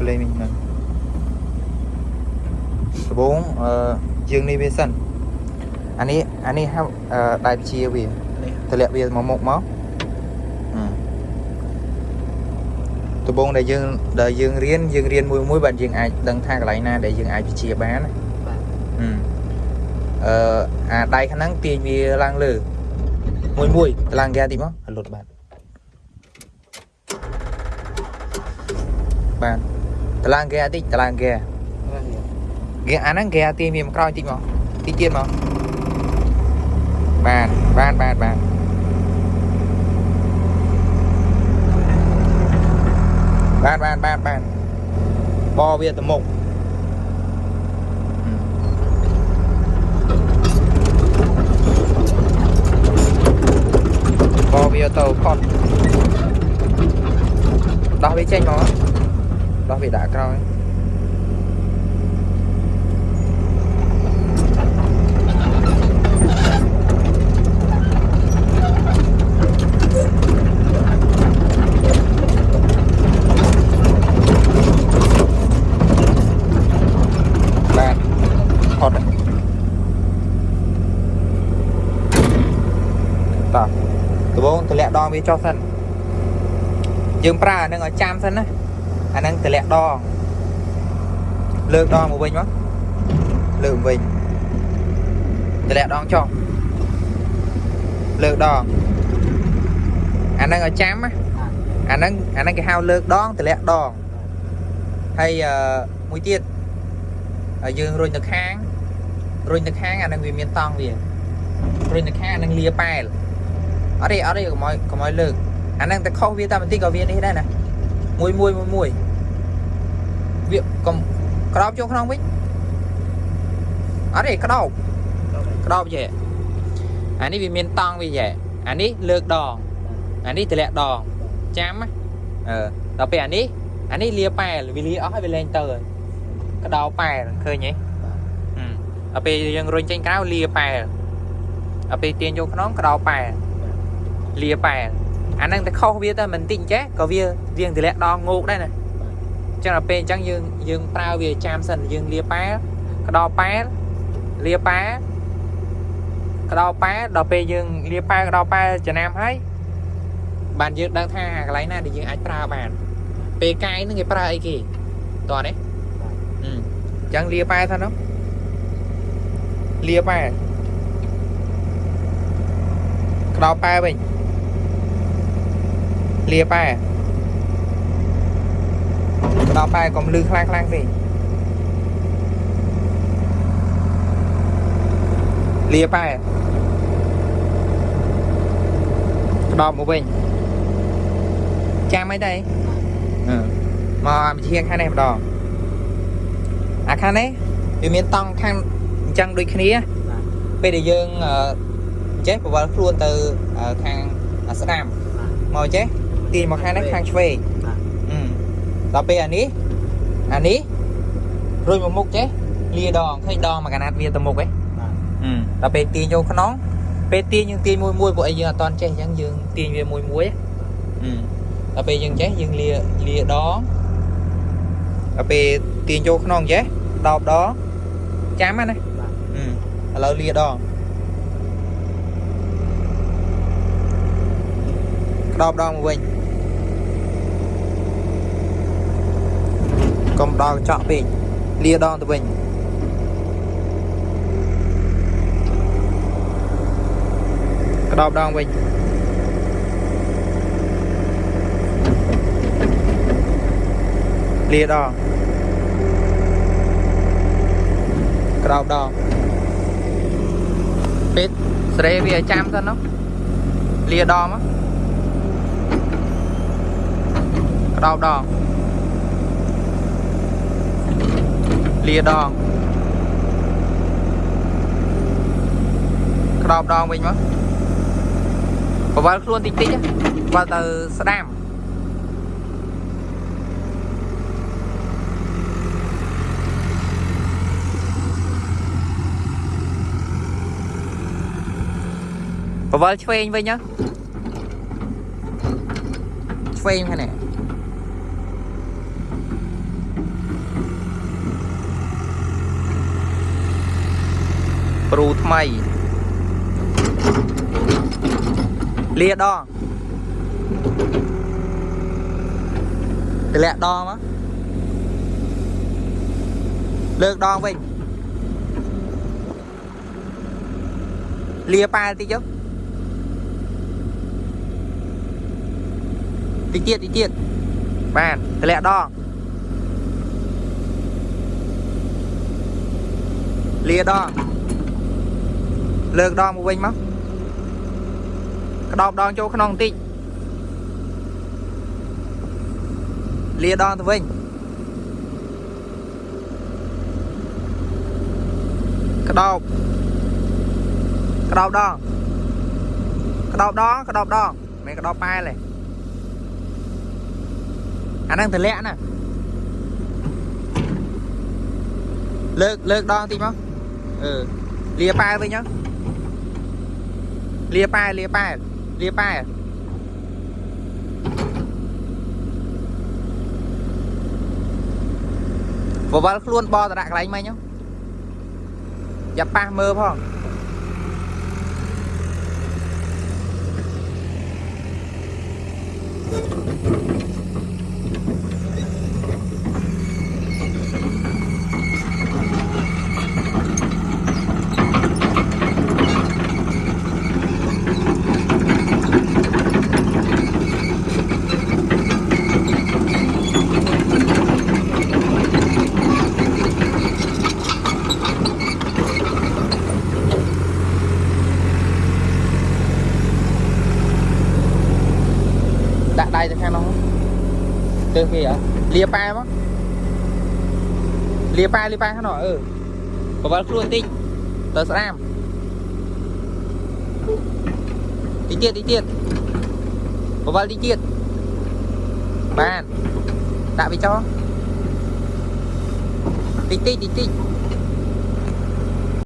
ប្លេមិញហ្នឹងដំបូងអឺយើងនេះវាសិនអានេះអានេះហៅអឺដៃជាវានេះតម្លាក់វាមកមុខមកអឺដំបូងដែលយើងដែលយើងរៀនយើងរៀនមួយមួយបាទយើងអាចដឹងថាកន្លែងណាដែលយើងអាចវិជាបានណាបាទអឺអឺអាដៃខាងហ្នឹងទាញវាឡើងលើមួយមួយតឡើងហ្គាតិចមកឲ្យលុតបាទបាទ តឡាងគេតិចតឡាងគេគេអាហ្នឹងគេទីមានក្រោយតិចមកតិចទៀតមកបាទបាទបាទបាទបានបានបានបានបវាទៅមុខបវាទៅផុតដោះវាចេញមក ដោះវាដាក់ក្រោយបាទផុតតោះដំបូងតម្លាក់ដងវាចុះសិនយើងប្រើអានឹងឲ្យចាំសិនណា អានឹងតម្លាក់ដងលើកដងមកវិញមកលើកមកវិញតម្លាក់ដងចុះលើកដងអានឹងឲ្យចាំណាអានឹងអានឹងគេហៅលើកដងតម្លាក់ដងហើយអឺមួយទៀតហើយយើងរុញទៅខាងរុញទៅខាងអានឹងវាមានតង់វារុញទៅខាងអានឹងលាប៉ែលអត់ទេអត់ទេកុំឲ្យកុំឲ្យលើកអានឹងតែខុសវាតែបន្តិចក៏វានេះដែរណា មួយមួយមួយមួយវាកុំក្តោបចូលក្នុងវិញអត់ទេក្តោបក្តោបយេអានេះវាមានតង់វាយេអានេះលើកដងអានេះតម្លាក់ដងចាំណាអឺដល់ពេលអានេះអានេះលាប៉ែលវាលាអស់ហើយវាលែងទៅហើយក្តោបប៉ែលឃើញទេអឺដល់ពេលយើងរុញចេញក្រៅលាប៉ែលដល់ពេលទាញចូលក្នុងក្តោបប៉ែលលាប៉ែល អាហ្នឹងតែខុសវាតែមិនតិចចេះក៏វាវាងតម្លាក់ដងងោកដែរណាអញ្ចឹងដល់ពេលអញ្ចឹងយើងយើងប្រើវាចាំសិនយើងលាប៉ែលក្តោបប៉ែលលាប៉ែលក្តោបប៉ែលដល់ពេលយើងលាប៉ែលក្តោបប៉ែលចំណាំហើយបានយើងដឹងថាកន្លែងណាដែលយើងអាចប្រើបាន ពេលកាយហ្នឹងគេប្រើអីគេតោះនេះអឺចឹងលាប៉ែថានោះលាប៉ែក្តោបប៉ែវិញ លាប៉ែក្តោបប៉ែកុំលឺខ្លាំងខ្លាំងពេកលាប៉ែក្តោបមកវិញចាំអីដែរអឺមកអាវិជាខាងនេះម្ដងអាខាងនេះវាមានតង់ខាងអញ្ចឹងដូចគ្នាពេលដែលយើងអឺចេះបវល់ខ្លួនទៅអឺខាងស្ដាំមកចេះ ទាញមកខាងនេះខាងឆ្វេងអឺដល់ពេលអានេះអានេះរួចមកមុខចេះលាដងឃើញដងមកកណាត់វាទៅមុខឯងអឺដល់ពេលទាញចូលក្នុងពេលទាញយើងទាញមួយមួយពួកអីយើងអត់តន់ចេះអញ្ចឹងយើងទាញវាមួយមួយអឺដល់ពេលយើងចេះយើងលាលាដងដល់ពេលទាញចូលក្នុងចេះដបដងចាំហ្នឹងណាអឺឥឡូវលាដងក្តោបដងមកវិញ កុំដល់កញ្ចក់ពេកលាដងទៅវិញក្តោបដងវិញលាដងក្តោបដងពេតស្រេវាឲ្យចាំសិននោះលាដងមកក្តោបដង លាដងក្តោបដងវិញមកបវល់ខ្លួនតិចតិចបវល់ទៅស្ដាំបវល់ឆ្វេងវិញហ៎ឆ្វេងខាង ប្រូថ្មីលាដងទម្លាក់ដងមកលើកដងវិញលាប៉ែតិចទៅតិចទៀតតិចទៀតបានទម្លាក់ដងលាដង លើកដងមកវិញមកក្តោបដងចូលក្នុងបន្តិចលាដងទៅវិញក្តោបក្តោបដងក្តោបដងក្តោបដងមិនក្តោបប៉ែទេអាហ្នឹងទម្លាក់ណាលើកលើកដងតិចមកអឺលាប៉ែវិញហ៎ លាប៉ែលាប៉ែលាប៉ែបវលខ្លួនបតដាក់កន្លែងមិញហ៎យ៉ាប៉ះមើលផងដាក់ ដៃទៅខាងនោះទៅគេហ៎លាប៉ែមកលាប៉ែលាប៉ែខាងនោះអឺបវលខ្លួនតិចទៅស្ដាមតិចទៀតតិចទៀតបវលតិចទៀតបានដាក់វាចោលតិចតិចតិចតិច